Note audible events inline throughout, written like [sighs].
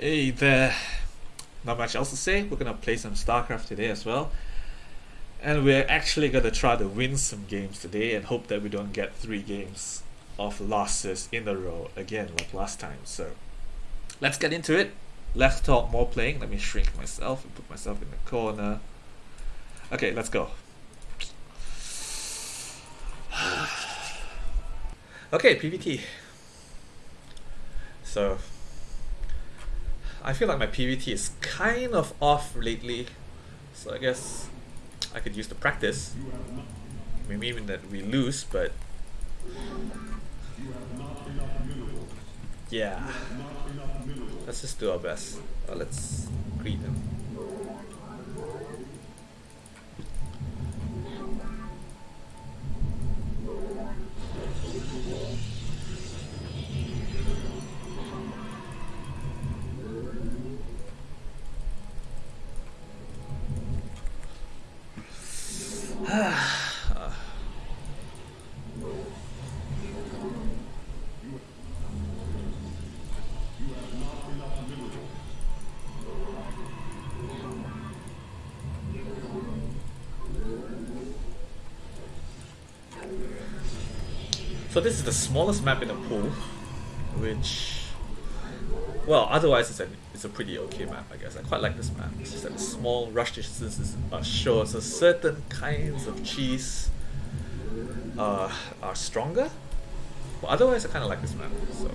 Hey there. Not much else to say. We're gonna play some StarCraft today as well. And we're actually gonna try to win some games today and hope that we don't get three games of losses in a row again like last time. So let's get into it. Let's talk more playing. Let me shrink myself and put myself in the corner. Okay, let's go. [sighs] okay, PVT. So I feel like my PVT is kind of off lately, so I guess I could use the practice. Maybe even that we lose, but yeah, let's just do our best. Uh, let's greet them. This is the smallest map in the pool, which, well, otherwise it's a, it's a pretty okay map, I guess. I quite like this map. It's just that small rush distances are short, so certain kinds of cheese uh, are stronger. But otherwise, I kind of like this map. So.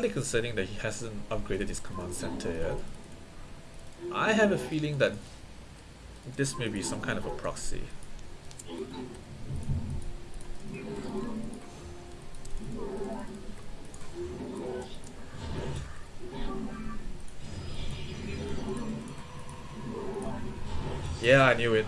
Slightly concerning that he hasn't upgraded his command center yet. I have a feeling that this may be some kind of a proxy. Yeah, I knew it.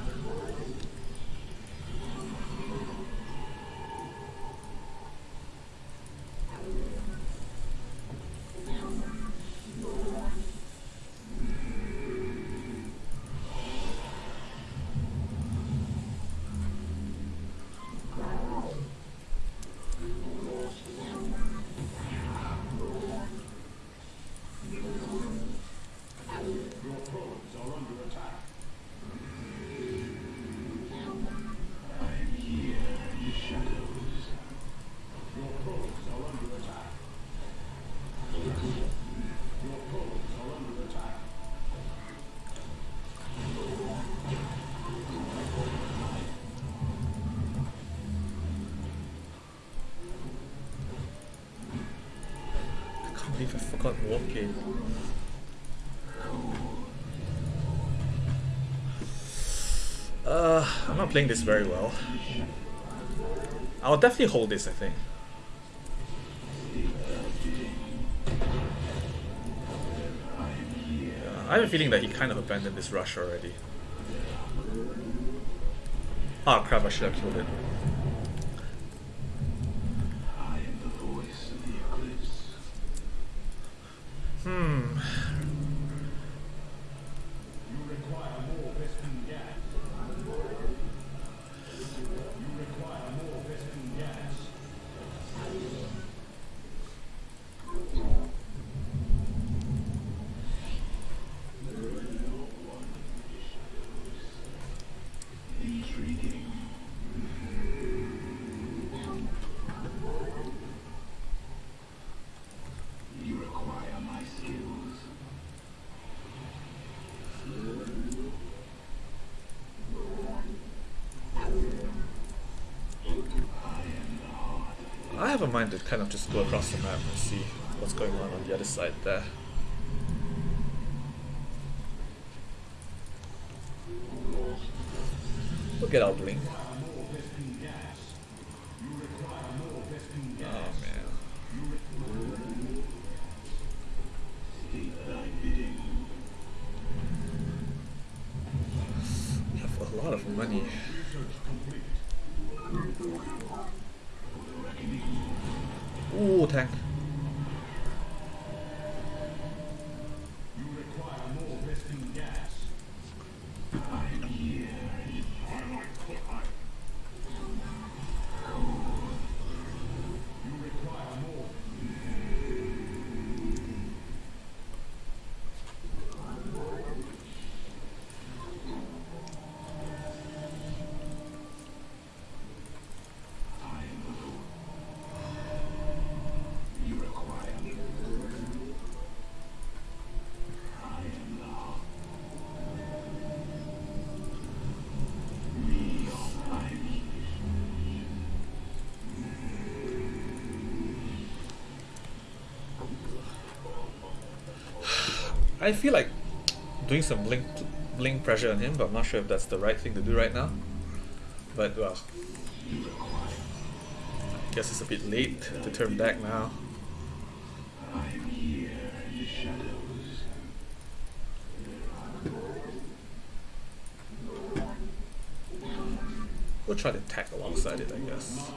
I forgot walking. Uh, I'm not playing this very well. I'll definitely hold this, I think. Yeah, I have a feeling that he kind of abandoned this rush already. Ah crap, I should have killed it. I have a mind to kind of just go across the map and see what's going on on the other side there. Get our blink. I feel like doing some blink blink pressure on him, but I'm not sure if that's the right thing to do right now. But well, I guess it's a bit late to turn back now. We'll try to tack alongside it, I guess.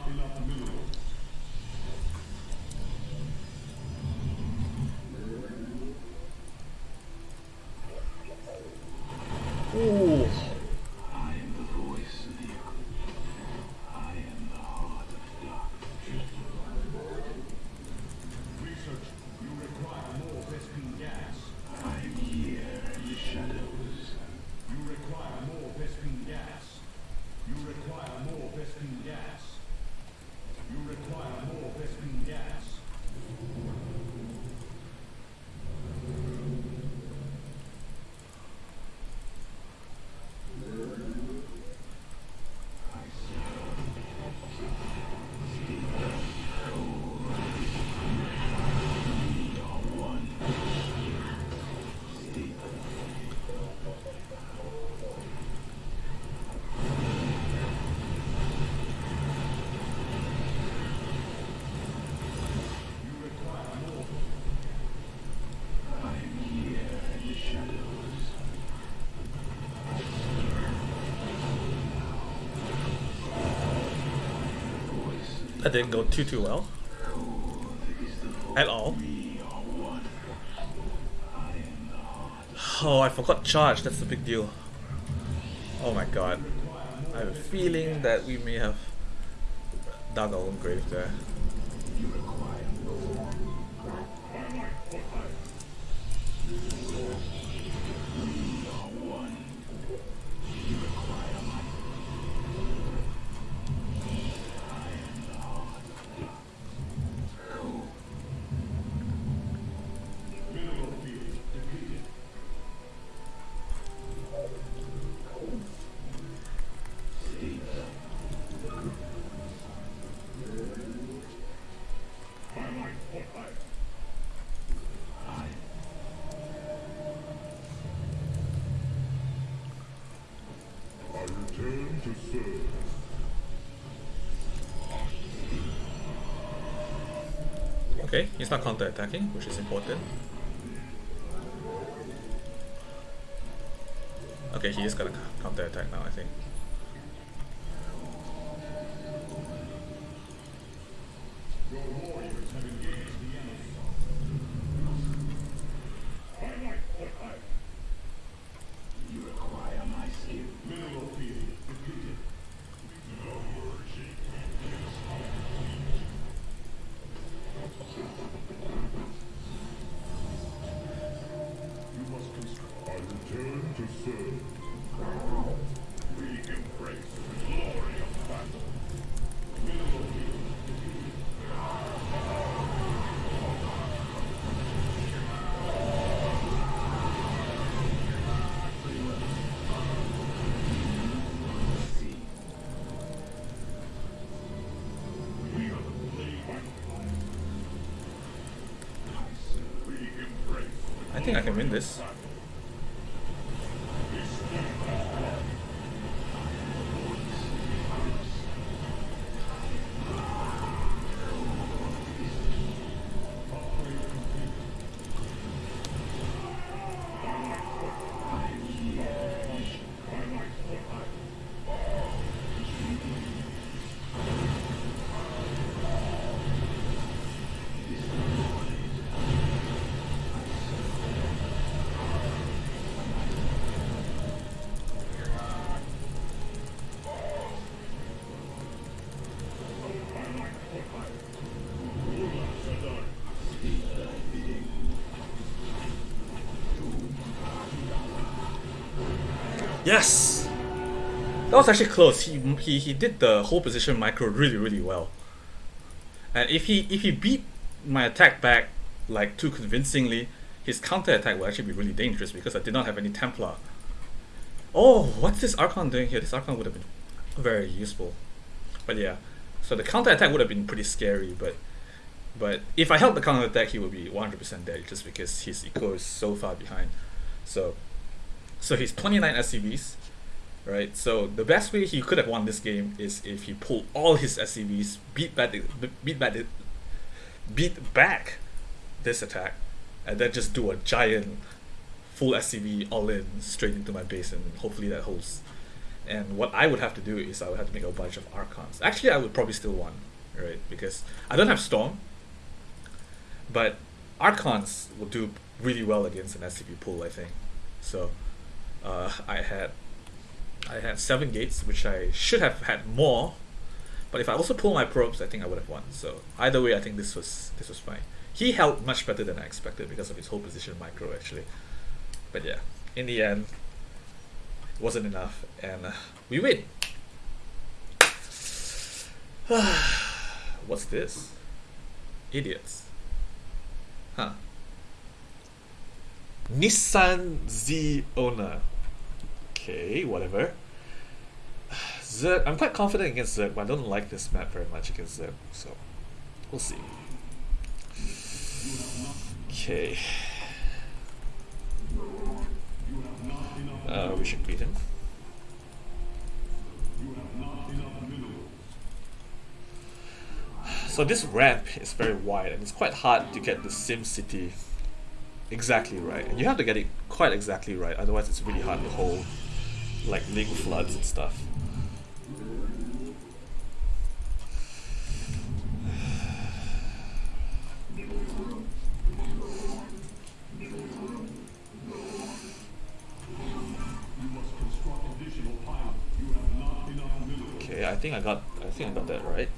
Didn't go too too well. At all. Oh, I forgot charge. That's the big deal. Oh my god. I have a feeling that we may have dug our own grave there. Okay, he's not counter-attacking, which is important. Okay, he is gonna counter-attack now, I think. Win this. Yes! That was actually close. He, he, he did the whole position micro really, really well. And if he if he beat my attack back like too convincingly, his counter attack will actually be really dangerous because I did not have any Templar. Oh, what's this Archon doing here? This Archon would have been very useful. But yeah, so the counter attack would have been pretty scary, but but if I held the counter attack, he would be 100% dead just because his eco is so far behind. So so he's 29 SCVs, right? So the best way he could have won this game is if he pulled all his SCVs, beat back, beat back, beat back this attack, and then just do a giant full SCV all in straight into my base, and hopefully that holds. And what I would have to do is I would have to make a bunch of Archons. Actually, I would probably still win, right? Because I don't have Storm, but Archons will do really well against an SCV pool, I think. So uh, I had I had seven gates, which I should have had more. But if I also pull my probes, I think I would have won. So either way, I think this was this was fine. He held much better than I expected because of his whole position micro actually. But yeah, in the end, it wasn't enough, and uh, we win. [sighs] What's this? Idiots. Huh. Nissan Z owner. Okay, whatever. Zerg, I'm quite confident against Zerg, but I don't like this map very much against Zerg, so we'll see. Okay. Uh, we should beat him. So this ramp is very wide and it's quite hard to get the Sim City exactly right. And you have to get it quite exactly right, otherwise it's really hard to hold like ling floods and stuff. Okay, I think I got I think I got that right.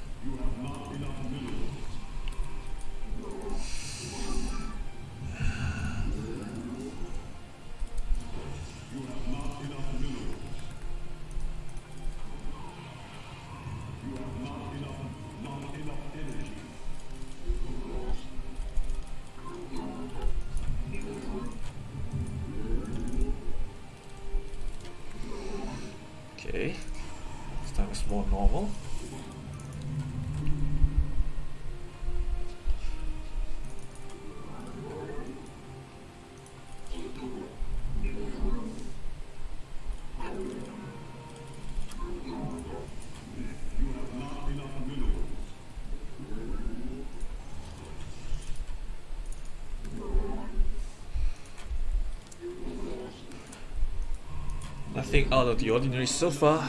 Nothing out of the ordinary so far.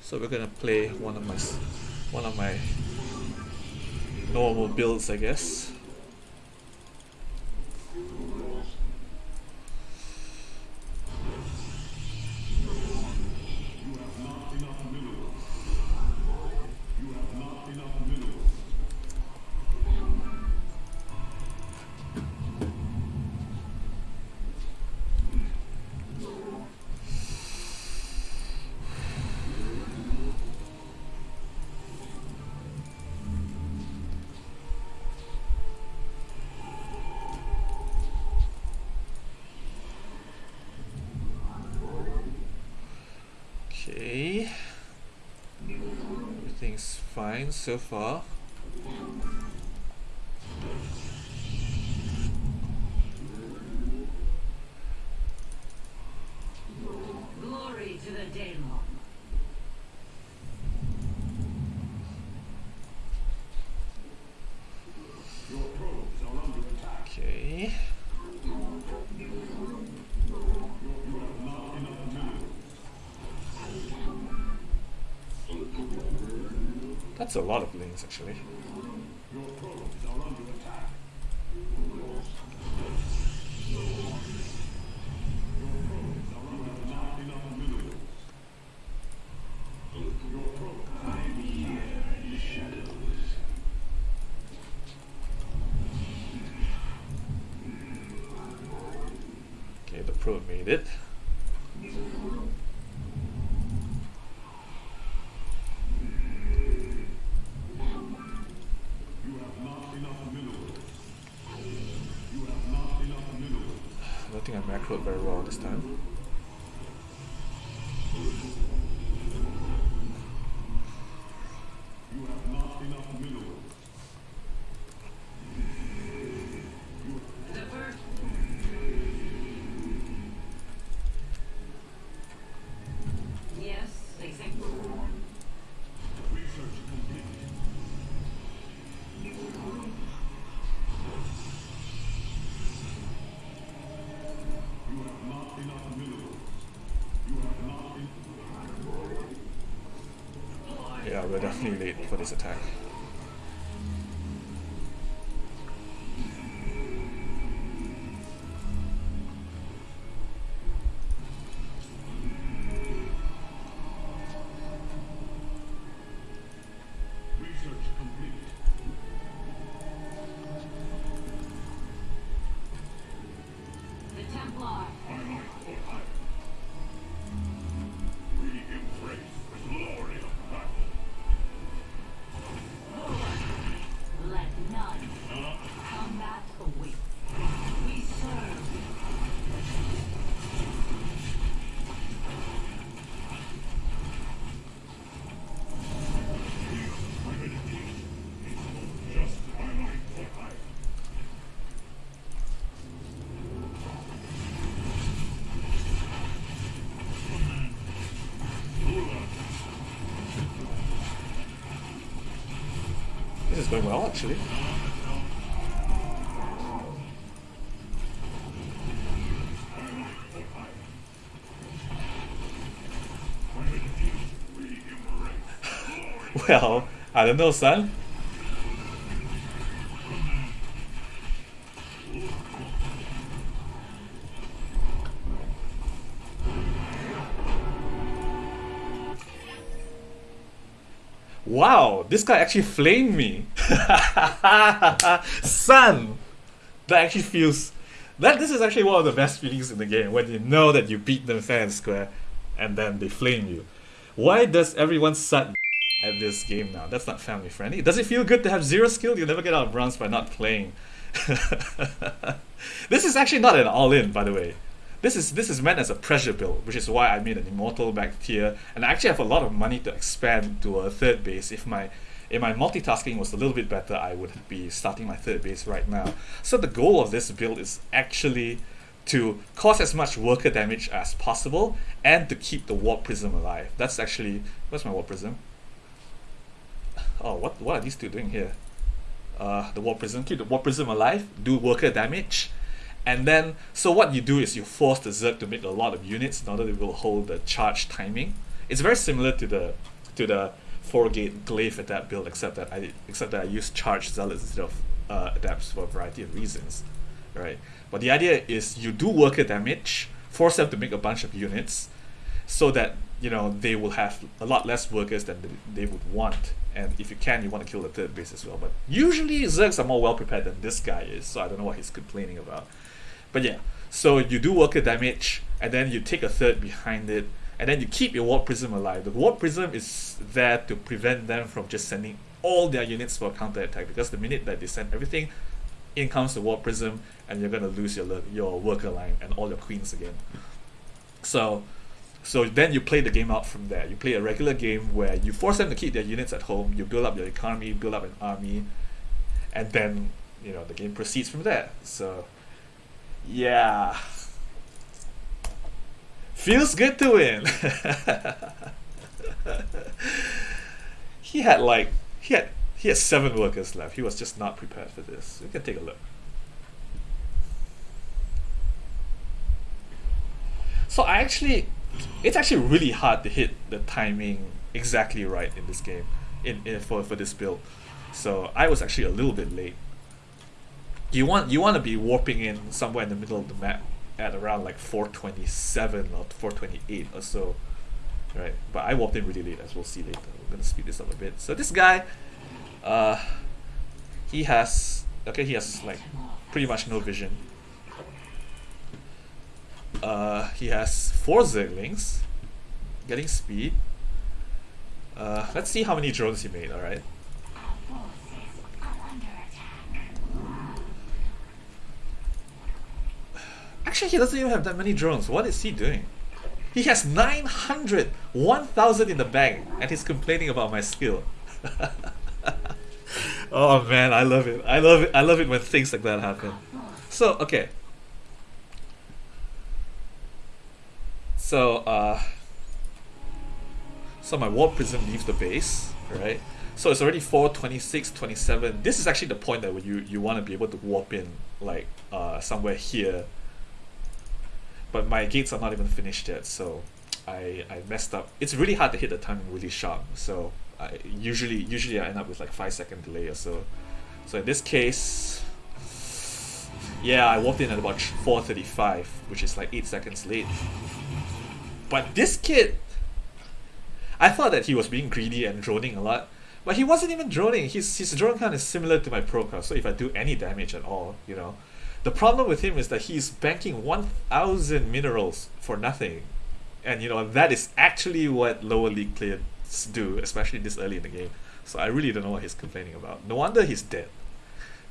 So we're gonna play one of my one of my normal builds, I guess. So far. That's a lot of lings actually. don't think I macroed very well this time. Going well actually. [laughs] Well, I don't know, son. Wow, this guy actually flamed me. [laughs] Son! That actually feels that this is actually one of the best feelings in the game when you know that you beat them fair and square and then they flame you. Why does everyone suck [laughs] at this game now? That's not family friendly. Does it feel good to have zero skill? You'll never get out of bronze by not playing. [laughs] this is actually not an all-in, by the way. This is this is meant as a pressure build, which is why I made an immortal back tier, and I actually have a lot of money to expand to a third base. If my if my multitasking was a little bit better, I would be starting my third base right now. So the goal of this build is actually to cause as much worker damage as possible and to keep the warp prism alive. That's actually where's my warp prism? Oh, what what are these two doing here? Uh, the warp prism, keep the warp prism alive, do worker damage, and then so what you do is you force the Zerg to make a lot of units in order to will hold the charge timing. It's very similar to the to the four gate glaive adept build, except that I except that I use charge zealots instead of uh, adepts for a variety of reasons, right? But the idea is you do worker damage, force them to make a bunch of units, so that you know they will have a lot less workers than they, they would want. And if you can, you want to kill the third base as well. But usually Zergs are more well prepared than this guy is, so I don't know what he's complaining about. But yeah, so you do worker damage, and then you take a third behind it, and then you keep your warp prism alive. The warp prism is there to prevent them from just sending all their units for a counter attack because the minute that they send everything, in comes the warp prism, and you're gonna lose your your worker line and all your queens again. So, so then you play the game out from there. You play a regular game where you force them to keep their units at home. You build up your economy, build up an army, and then you know the game proceeds from there. So, yeah, feels good to win. [laughs] he had like he had he had seven workers left. He was just not prepared for this. We can take a look. So I actually, it's actually really hard to hit the timing exactly right in this game, in, in for for this build. So I was actually a little bit late. You want you want to be warping in somewhere in the middle of the map at around like 427 or 428 or so, right? But I walked in really late, as we'll see later. We're gonna speed this up a bit. So this guy, uh, he has okay, he has like pretty much no vision. Uh, he has four Zerglings, getting speed. Uh, let's see how many drones he made. All right. Actually, he doesn't even have that many drones. What is he doing? He has 900, 1000 in the bank, and he's complaining about my skill. [laughs] oh man, I love it. I love it. I love it when things like that happen. So, okay. So, uh, so my warp prism leaves the base, right? So it's already 4, 26, 27. This is actually the point that you, you want to be able to warp in, like, uh, somewhere here. But my gates are not even finished yet, so I, I messed up. It's really hard to hit the timing really sharp, so I usually usually I end up with like 5 second delay or so. So in this case, yeah, I walked in at about 4.35, which is like 8 seconds late. But this kid, I thought that he was being greedy and droning a lot, but he wasn't even droning. His, his drone count is similar to my probe count, so if I do any damage at all, you know. The problem with him is that he's banking 1,000 minerals for nothing. And, you know, that is actually what lower league players do, especially this early in the game. So I really don't know what he's complaining about. No wonder he's dead.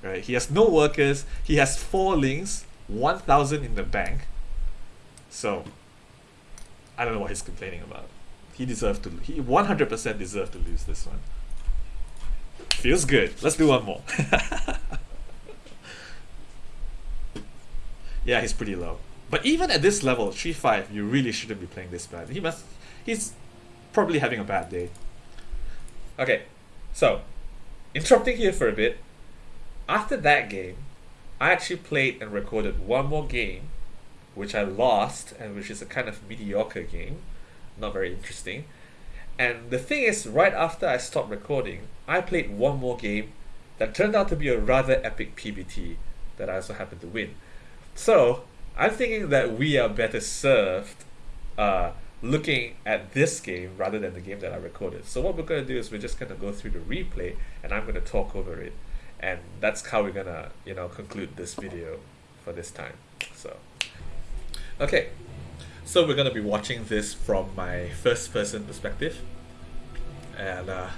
Right? He has no workers. He has four lings, 1,000 in the bank. So I don't know what he's complaining about. He deserved to. He 100% deserved to lose this one. Feels good. Let's do one more. [laughs] yeah, he's pretty low. But even at this level, 3-5, you really shouldn't be playing this bad. He must. He's probably having a bad day. Okay, so interrupting here for a bit. After that game, I actually played and recorded one more game, which I lost, and which is a kind of mediocre game, not very interesting. And the thing is, right after I stopped recording, I played one more game that turned out to be a rather epic PVT that I also happened to win. So I'm thinking that we are better served uh, looking at this game rather than the game that I recorded. So what we're going to do is we're just going to go through the replay and I'm going to talk over it. And that's how we're going to, you know, conclude this video for this time. So, okay. So we're going to be watching this from my first person perspective. And uh,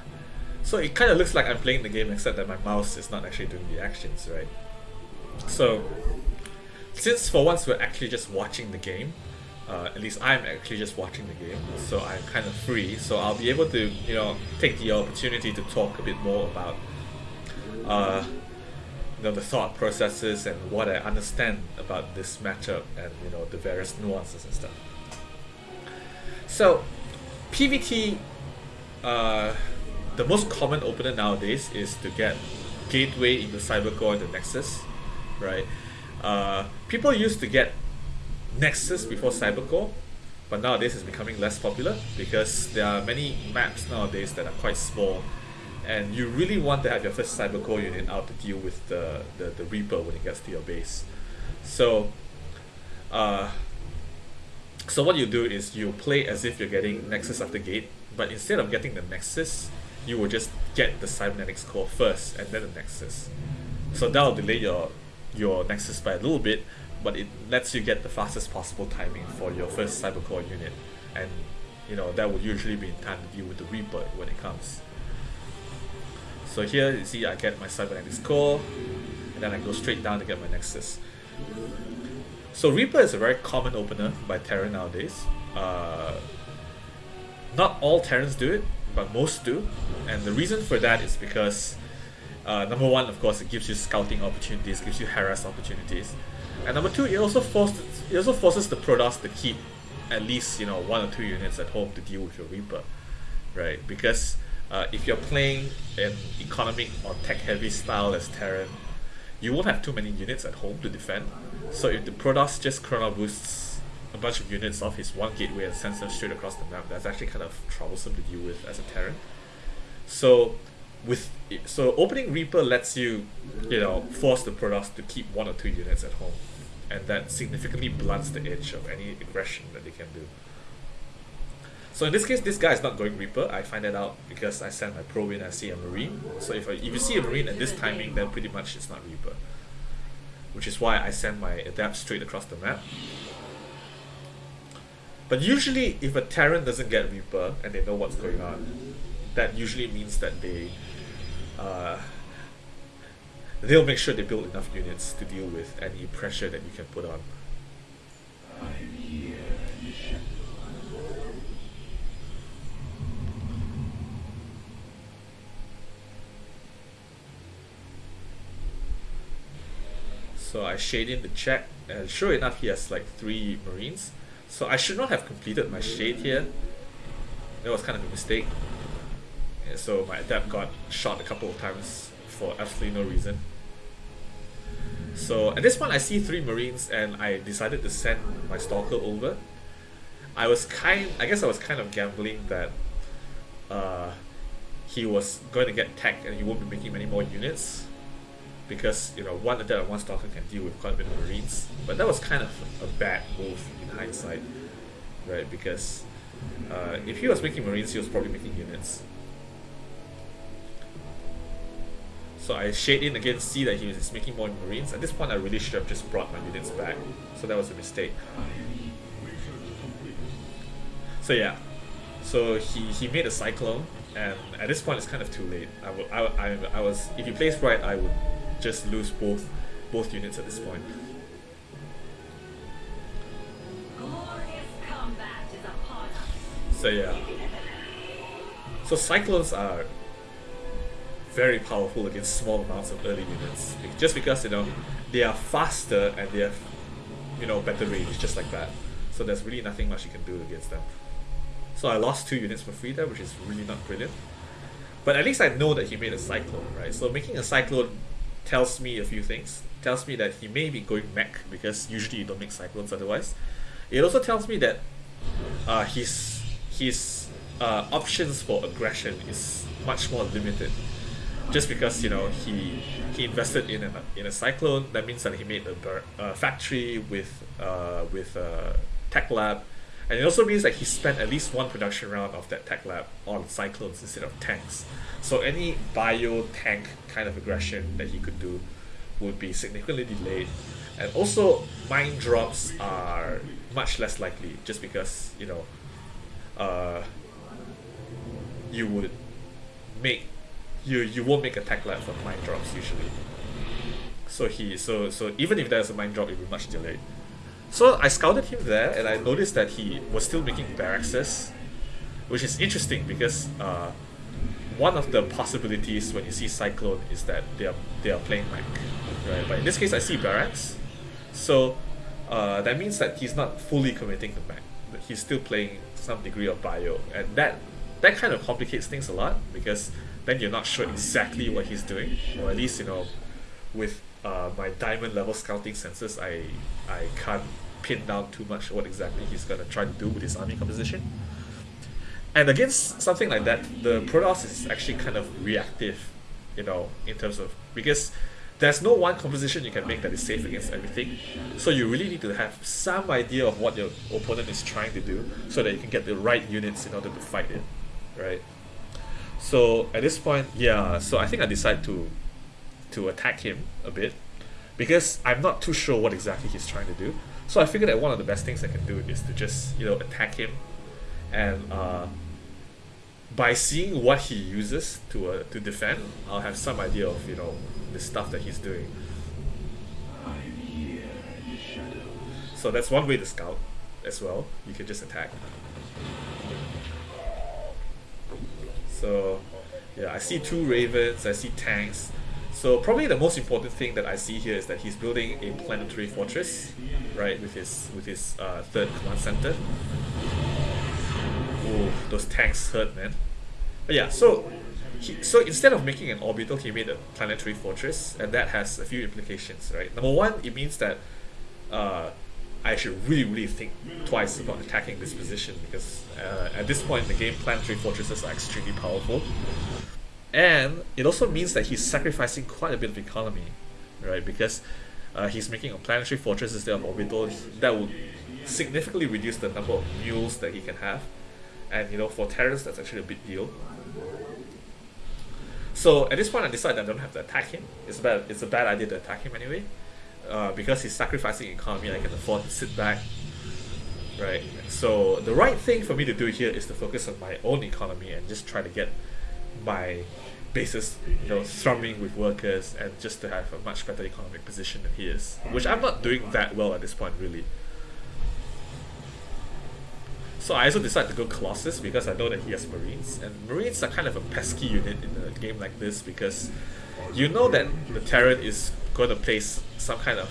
so it kind of looks like I'm playing the game except that my mouse is not actually doing the actions, right? So since for once we're actually just watching the game, uh, at least I'm actually just watching the game, so I'm kind of free. So I'll be able to, you know, take the opportunity to talk a bit more about, uh, you know, the thought processes and what I understand about this matchup and you know the various nuances and stuff. So, PVT, uh, the most common opener nowadays is to get Gateway into Cybercore and the Nexus, right? Uh, people used to get Nexus before Cybercore, but nowadays it's becoming less popular because there are many maps nowadays that are quite small and you really want to have your first Cybercore unit out to deal with the, the, the Reaper when it gets to your base. So, uh, so what you do is you play as if you're getting Nexus after gate, but instead of getting the Nexus, you will just get the Cybernetics core first and then the Nexus. So that'll delay your your Nexus by a little bit, but it lets you get the fastest possible timing for your first Cybercore unit, and you know that will usually be in time to deal with the Reaper when it comes. So here you see I get my Cybernetics core, and then I go straight down to get my Nexus. So Reaper is a very common opener by Terran nowadays. Uh, not all Terrans do it, but most do, and the reason for that is because uh, number one, of course, it gives you scouting opportunities, gives you harass opportunities, and number two, it also forces it also forces the Protoss to keep at least you know one or two units at home to deal with your Reaper, right? Because uh, if you're playing an economic or tech-heavy style as Terran, you won't have too many units at home to defend. So if the Protoss just chrono boosts a bunch of units off his one gateway and sends them straight across the map, that's actually kind of troublesome to deal with as a Terran. So with so opening Reaper lets you, you know, force the Protoss to keep one or two units at home, and that significantly blunts the edge of any aggression that they can do. So in this case, this guy is not going Reaper. I find that out because I send my probe in. I see a Marine. So if I, if you see a Marine at this timing, then pretty much it's not Reaper. Which is why I send my Adept straight across the map. But usually, if a Terran doesn't get Reaper and they know what's going on, that usually means that they uh, they'll make sure they build enough units to deal with any pressure that you can put on. So I shade in the check and sure enough he has like three marines. So I should not have completed my shade here. That was kind of a mistake. And so my adept got shot a couple of times for absolutely no reason. So at this point, I see three marines, and I decided to send my stalker over. I was kind, I guess I was kind of gambling that uh, he was going to get tagged and he won't be making many more units because you know one adept and one stalker can deal with quite a bit of marines. But that was kind of a bad move in hindsight, right? Because uh, if he was making marines, he was probably making units. So I shade in again, see that he is making more marines. At this point, I really should have just brought my units back. So that was a mistake. So yeah, so he, he made a cyclone, and at this point it's kind of too late. I, w- I, I, I was if he plays right, I would just lose both both units at this point. Glorious combat is upon us. So yeah. So cyclones are very powerful against small amounts of early units. Just because you know they are faster and they have you know better range, just like that. So there's really nothing much you can do against them. So I lost two units for free there, which is really not brilliant. But at least I know that he made a cyclone, right? So making a cyclone tells me a few things. Tells me that he may be going mech because usually you don't make cyclones otherwise. It also tells me that uh, his his uh, options for aggression is much more limited. Just because you know he he invested in a in a cyclone, that means that he made a uh, factory with uh, with a tech lab, and it also means that he spent at least one production round of that tech lab on cyclones instead of tanks. So any bio tank kind of aggression that he could do would be significantly delayed. And also mine drops are much less likely just because, you know, uh, you would make you you won't make a tech lab for mine drops usually. So he so so even if there's a mine drop it will be much delayed. So I scouted him there and I noticed that he was still making barracks, which is interesting because uh, one of the possibilities when you see Cyclone is that they are they are playing mech, right? But in this case, I see barracks, so uh, that means that he's not fully committing to mech. He's still playing some degree of bio, and that that kind of complicates things a lot because then you're not sure exactly what he's doing, or at least you know, with uh, my diamond level scouting senses, I I can't pin down too much what exactly he's gonna try to do with his army composition. And against something like that, the Protoss is actually kind of reactive, you know, in terms of because there's no one composition you can make that is safe against everything. So you really need to have some idea of what your opponent is trying to do so that you can get the right units in order to fight it. Right? So at this point, yeah, so I think I decide to to attack him a bit because I'm not too sure what exactly he's trying to do. So I figured that one of the best things I can do is to just, you know, attack him and uh, by seeing what he uses to uh, to defend, I'll have some idea of you know the stuff that he's doing. So that's one way to scout as well. You can just attack. So yeah, I see two ravens. I see tanks. So probably the most important thing that I see here is that he's building a planetary fortress, right, with his with his uh, third command center. Ooh, those tanks hurt, man. But yeah, so he, so instead of making an orbital, he made a planetary fortress, and that has a few implications, right? Number one, it means that uh, I should really, really think twice about attacking this position because uh, at this point in the game, planetary fortresses are extremely powerful. And it also means that he's sacrificing quite a bit of economy, right? Because uh, he's making a planetary fortress instead of orbital. That would significantly reduce the number of mules that he can have. And you know, for Terrans, that's actually a big deal. So at this point, I decide that I don't have to attack him. It's bad. It's a bad idea to attack him anyway, uh, because he's sacrificing economy. I can afford to sit back, right? So the right thing for me to do here is to focus on my own economy and just try to get my bases, you know, thrumming with workers and just to have a much better economic position than he is, which I'm not doing that well at this point, really. So I also decided to go Colossus because I know that he has Marines, and Marines are kind of a pesky unit in a game like this because you know that the Terran is going to place some kind of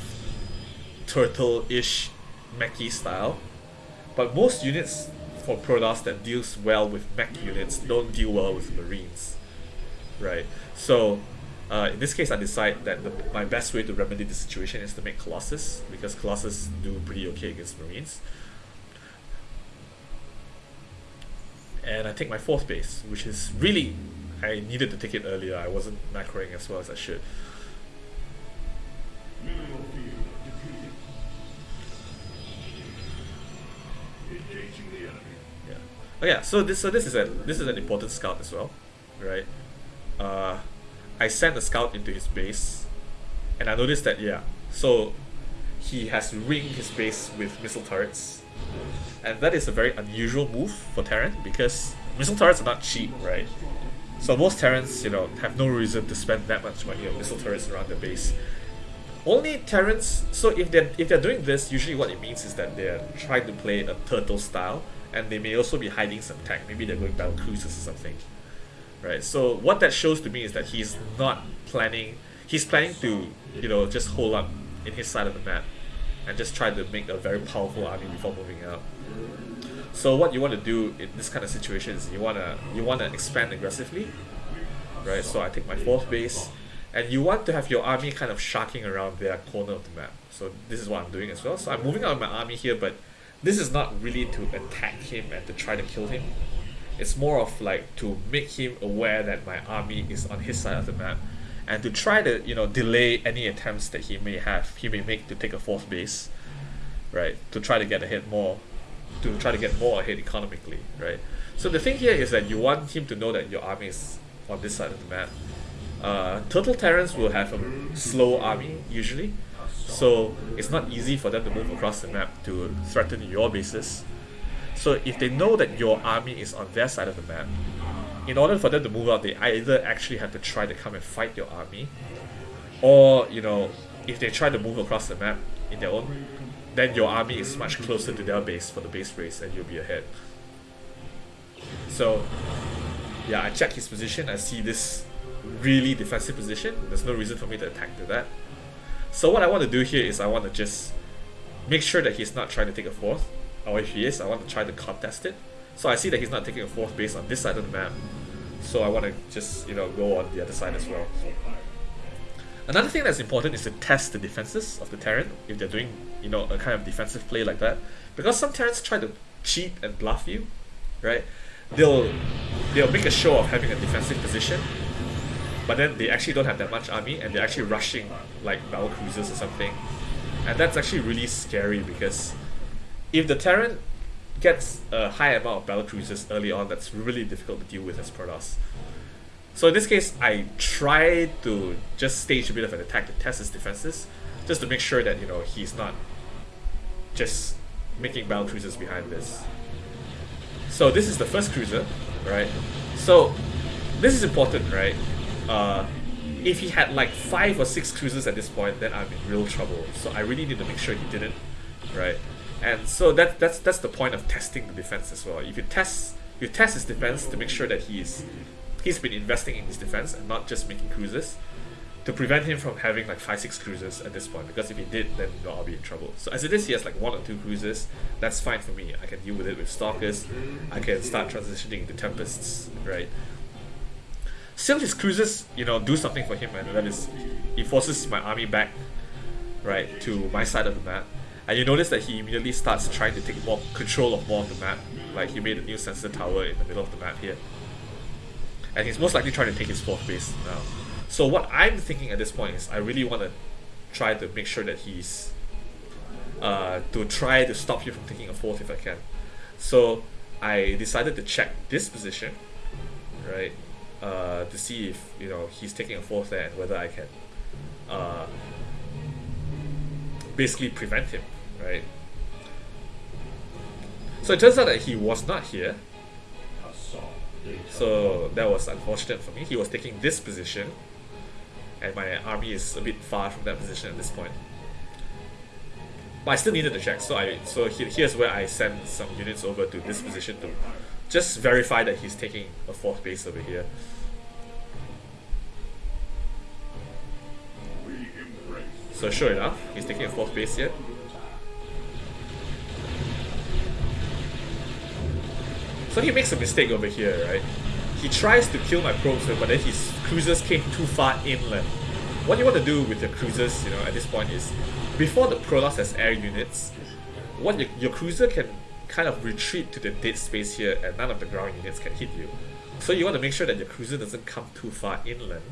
turtle-ish mechy style. But most units for Protoss that deals well with mech units don't deal well with Marines, right? So uh, in this case, I decide that the, my best way to remedy the situation is to make Colossus because Colossus do pretty okay against Marines. And I take my fourth base, which is really I needed to take it earlier. I wasn't macroing as well as I should. Oh yeah. So this so this is a this is an important scout as well, right? Uh, I sent a scout into his base, and I noticed that yeah. So he has ringed his base with missile turrets, and that is a very unusual move for Terran because missile turrets are not cheap, right? So most Terrans, you know, have no reason to spend that much money on missile turrets around the base. Only Terrans, so if they're, if they're doing this, usually what it means is that they're trying to play a turtle style, and they may also be hiding some tech. Maybe they're going battle cruisers or something. Right, so what that shows to me is that he's not planning, he's planning to, you know, just hold up in his side of the map and just try to make a very powerful army before moving out. So what you want to do in this kind of situation is you wanna you wanna expand aggressively, right? So I take my fourth base, and you want to have your army kind of sharking around their corner of the map. So this is what I'm doing as well. So I'm moving out my army here, but this is not really to attack him and to try to kill him. It's more of like to make him aware that my army is on his side of the map, and to try to you know delay any attempts that he may have he may make to take a fourth base, right? To try to get ahead more to try to get more ahead economically, right? So the thing here is that you want him to know that your army is on this side of the map. Uh, Turtle Terrans will have a slow army usually, so it's not easy for them to move across the map to threaten your bases. So if they know that your army is on their side of the map, in order for them to move out, they either actually have to try to come and fight your army, or you know, if they try to move across the map in their own then your army is much closer to their base for the base race and you'll be ahead. So, yeah, I check his position. I see this really defensive position. There's no reason for me to attack to that. So what I want to do here is I want to just make sure that he's not trying to take a fourth. Or if he is, I want to try to contest it. So I see that he's not taking a fourth base on this side of the map. So I want to just, you know, go on the other side as well. Another thing that's important is to test the defenses of the Terran if they're doing, you know, a kind of defensive play like that. Because some Terrans try to cheat and bluff you, right? They'll they'll make a show of having a defensive position, but then they actually don't have that much army and they're actually rushing like battle cruisers or something. And that's actually really scary because if the Terran gets a high amount of battle cruisers early on, that's really difficult to deal with as Protoss. So in this case, I try to just stage a bit of an attack to test his defenses, just to make sure that you know he's not just making battle cruisers behind this. So this is the first cruiser, right? So this is important, right? Uh, if he had like five or six cruises at this point, then I'm in real trouble. So I really need to make sure he didn't, right? And so that that's that's the point of testing the defense as well. If you test you test his defense to make sure that he's he's been investing in his defense and not just making cruises to prevent him from having like five six cruises at this point because if he did then you know, I'll be in trouble so as it is he has like one or two cruises that's fine for me I can deal with it with stalkers I can start transitioning into tempests right still his cruises you know do something for him and that is he forces my army back right to my side of the map. And you notice that he immediately starts trying to take more control of more of the map. Like he made a new sensor tower in the middle of the map here. And he's most likely trying to take his fourth base now. So what I'm thinking at this point is I really want to try to make sure that he's uh, to try to stop you from taking a fourth if I can. So I decided to check this position, right, uh, to see if you know he's taking a fourth there whether I can uh, basically prevent him, right. So it turns out that he was not here, so that was unfortunate for me. He was taking this position, and my army is a bit far from that position at this point. But I still needed to check, so I so he, here's where I send some units over to this position to just verify that he's taking a fourth base over here. So sure enough, he's taking a fourth base here. So he makes a mistake over here, right? He tries to kill my probes, but then his cruisers came too far inland. What you want to do with your cruisers, you know, at this point is, before the Protoss has air units, what your, your cruiser can kind of retreat to the dead space here and none of the ground units can hit you. So you want to make sure that your cruiser doesn't come too far inland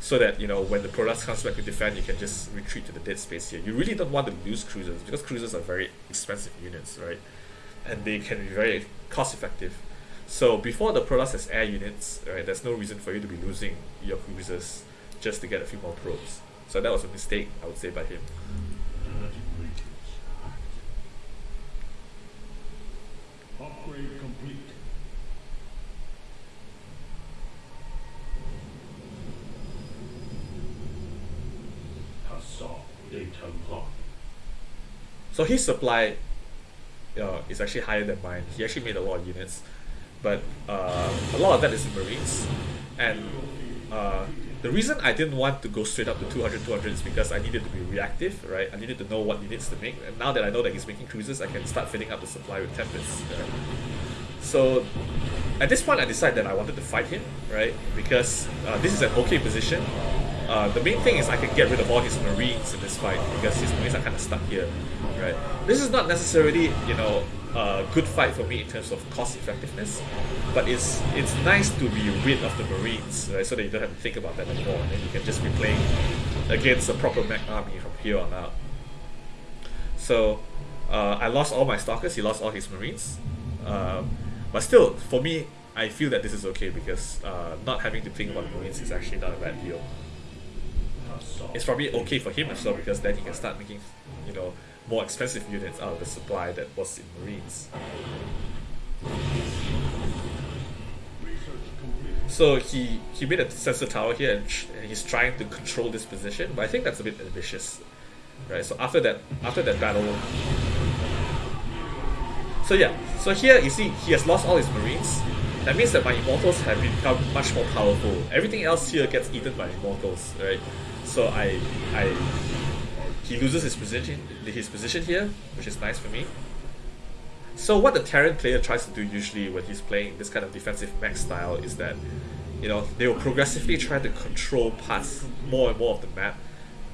so that, you know, when the Protoss comes back to defend, you can just retreat to the dead space here. You really don't want to lose cruisers because cruisers are very expensive units, right? And they can be very cost effective. So before the Protoss has air units, right, there's no reason for you to be losing your cruisers just to get a few more probes. So that was a mistake, I would say, by him. So his supply uh, is actually higher than mine. He actually made a lot of units, but uh, a lot of that is in Marines. And uh, the reason I didn't want to go straight up to 200 200 is because I needed to be reactive, right? I needed to know what units to make. And now that I know that he's making cruisers, I can start filling up the supply with Tempest. right? So at this point, I decided that I wanted to fight him, right? Because uh, this is an okay position. Uh, the main thing is I can get rid of all his marines in this fight because his marines are kind of stuck here, right? This is not necessarily, you know, a good fight for me in terms of cost effectiveness, but it's it's nice to be rid of the marines, right? So that you don't have to think about that anymore, and you can just be playing against a proper mech army from here on out. So uh, I lost all my stalkers. He lost all his marines. Um, but still, for me, I feel that this is okay because uh, not having to think about marines is actually not a bad deal. It's probably okay for him as well because then he can start making, you know, more expensive units out of the supply that was in marines. So he he made a sensor tower here and, and he's trying to control this position, but I think that's a bit ambitious, right? So after that after that battle, so yeah, so here you see he has lost all his marines. That means that my immortals have become much more powerful. Everything else here gets eaten by immortals, right? So I I he loses his position his position here, which is nice for me. So what the Terran player tries to do usually when he's playing this kind of defensive mech style is that, you know, they will progressively try to control parts more and more of the map,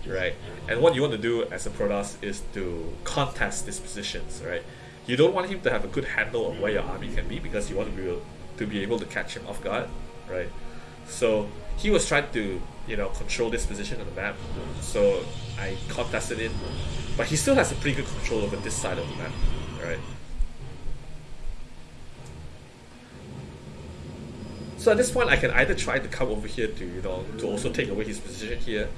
right? And what you want to do as a Protoss is to contest these positions, right? You don't want him to have a good handle of where your army can be because you want to be to be able to catch him off guard, right? So he was trying to, you know, control this position on the map. So I contested it, but he still has a pretty good control over this side of the map, right? So at this point, I can either try to come over here to, you know, to also take away his position here,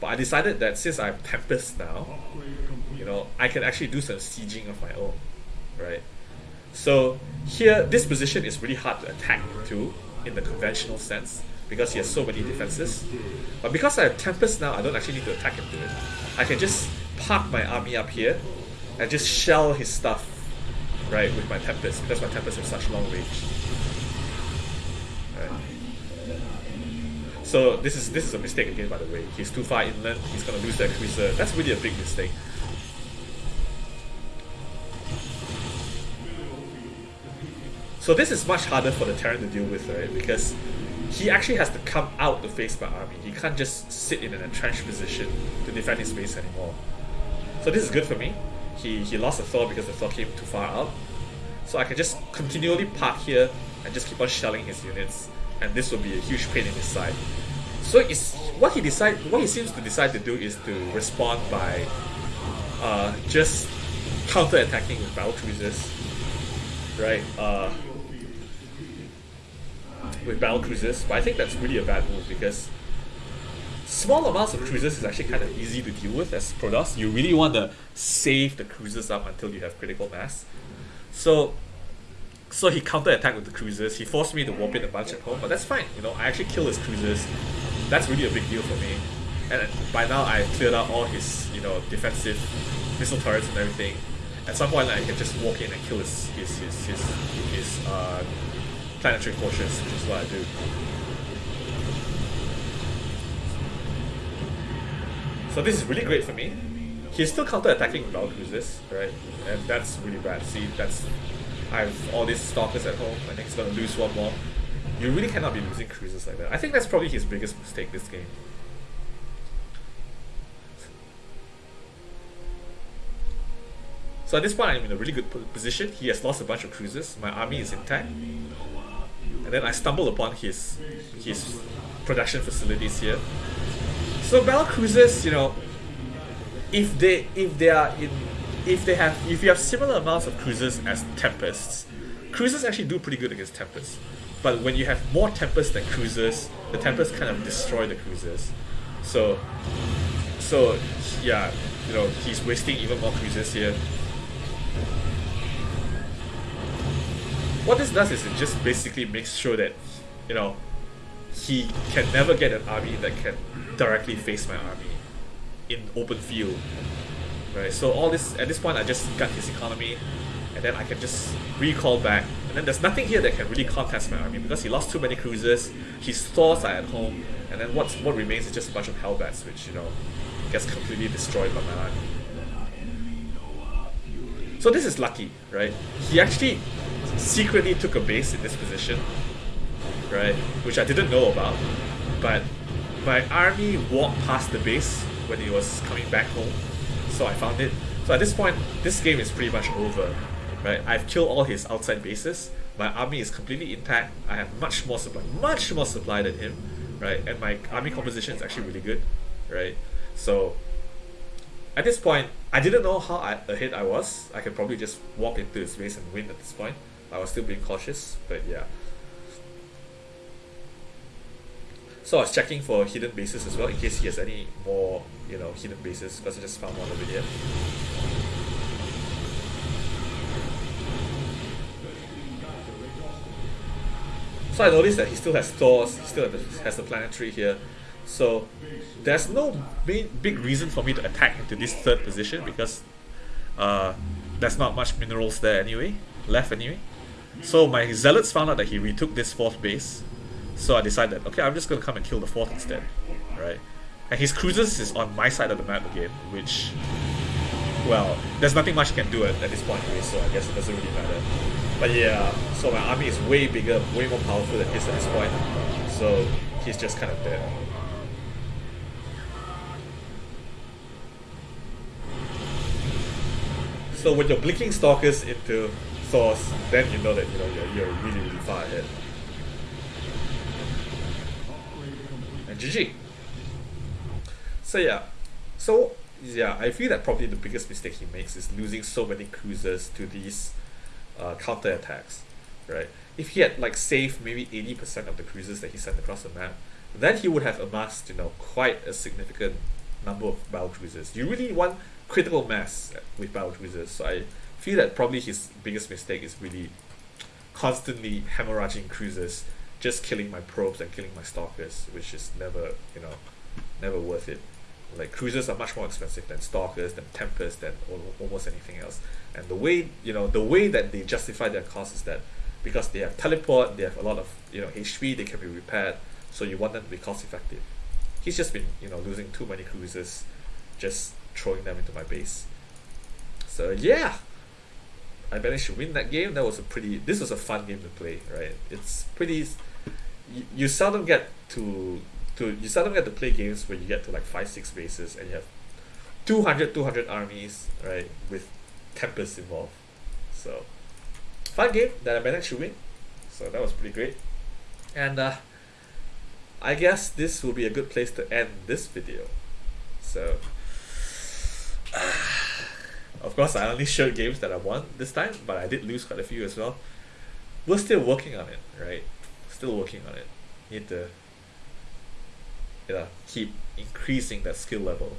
but I decided that since I have Tempest now, you know, I can actually do some sieging of my own, right? So here, this position is really hard to attack too, in the conventional sense, because he has so many defenses. But because I have Tempest now, I don't actually need to attack him to it. I can just park my army up here, and just shell his stuff, right, with my Tempest, because my Tempest has such long range. So this is this is a mistake again, by the way. He's too far inland. He's gonna lose that cruiser. That's really a big mistake. So this is much harder for the Terran to deal with, right? Because he actually has to come out to face my army. He can't just sit in an entrenched position to defend his base anymore. So this is good for me. He he lost the Thor because the Thor came too far out. So I can just continually park here and just keep on shelling his units, and this will be a huge pain in his side. So it's what he decide what he seems to decide to do is to respond by uh, just counter attacking with battle cruisers. Right? Uh, with battle cruisers, but I think that's really a bad move because small amounts of cruisers is actually kind of easy to deal with as Protoss. You really want to save the cruisers up until you have critical mass. So so he counter attacked with the cruisers. He forced me to warp in a bunch at home, but that's fine. You know, I actually kill his cruisers. That's really a big deal for me. And by now I've cleared out all his, you know, defensive missile turrets and everything. At some point I can just walk in and kill his his his his, his uh, planetary fortress, which is what I do. So this is really great for me. He's still counter-attacking battle cruisers, right? And that's really bad. See, that's I have all these stalkers at home, I think he's gonna lose one more. You really cannot be losing cruisers like that. I think that's probably his biggest mistake this game. So at this point, I'm in a really good position. He has lost a bunch of cruisers. My army is intact, and then I stumble upon his his production facilities here. So battle cruisers, you know, if they if they are in if they have if you have similar amounts of cruisers as tempests, cruisers actually do pretty good against tempests. But when you have more tempests than cruisers, the tempests kind of destroy the cruisers. So so yeah, you know, he's wasting even more cruisers here. What this does is it just basically makes sure that, you know, he can never get an army that can directly face my army in open field. Right, so all this at this point I just got his economy and then I can just recall back and then there's nothing here that can really contest my army because he lost too many cruisers, his Thors are at home, and then what's what remains is just a bunch of hellbats which, you know, gets completely destroyed by my army. So this is lucky, right? He actually secretly took a base in this position, right? Which I didn't know about. But my army walked past the base when he was coming back home. So I found it. So at this point, this game is pretty much over. Right? I've killed all his outside bases. My army is completely intact. I have much more supply, much more supply than him, right? And my army composition is actually really good, right? So at this point, I didn't know how I, ahead I was. I could probably just walk into his base and win at this point. I was still being cautious, but yeah. So I was checking for hidden bases as well in case he has any more, you know, hidden bases because I just found one over here. So I noticed that he still has Thors, he still has the planetary here. So there's no main, big reason for me to attack into this third position because uh, there's not much minerals there anyway, left anyway. So my zealots found out that he retook this fourth base. So I decided, okay, I'm just gonna come and kill the fourth instead, right? And his cruisers is on my side of the map again, which, well, there's nothing much he can do at, at this point anyway, so I guess it doesn't really matter. But yeah, so my army is way bigger, way more powerful than his at this point. So he's just kind of dead. So when you're blinking stalkers into Thors, then you know that you know you're, you're really really far ahead. And GG. So yeah, so yeah, I feel that probably the biggest mistake he makes is losing so many cruisers to these uh, counter attacks, right? If he had like saved maybe eighty percent of the cruisers that he sent across the map, then he would have amassed you know quite a significant number of battle cruisers. You really want critical mass with battle cruisers. So I feel that probably his biggest mistake is really constantly hemorrhaging cruisers, just killing my probes and killing my stalkers, which is never, you know, never worth it. Like cruisers are much more expensive than stalkers, than tempest, than almost anything else. And the way you know the way that they justify their cost is that because they have teleport, they have a lot of you know HP, they can be repaired, so you want them to be cost effective. He's just been you know losing too many cruisers, just throwing them into my base. So yeah, I managed to win that game. That was a pretty. This was a fun game to play, right? It's pretty. You, you seldom get to to you seldom get to play games where you get to like five six bases and you have 200 200 armies right with tempest involved. So fun game that I managed to win. So that was pretty great. And uh, I guess this will be a good place to end this video. So [sighs] of course, I only showed games that I won this time, but I did lose quite a few as well. We're still working on it, right? Still working on it. Need to, you know, keep increasing that skill level.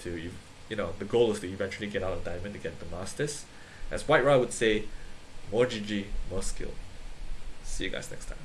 To you, know, the goal is to eventually get out of diamond to get the masters. As White Ra would say, more GG, more skill. See you guys next time.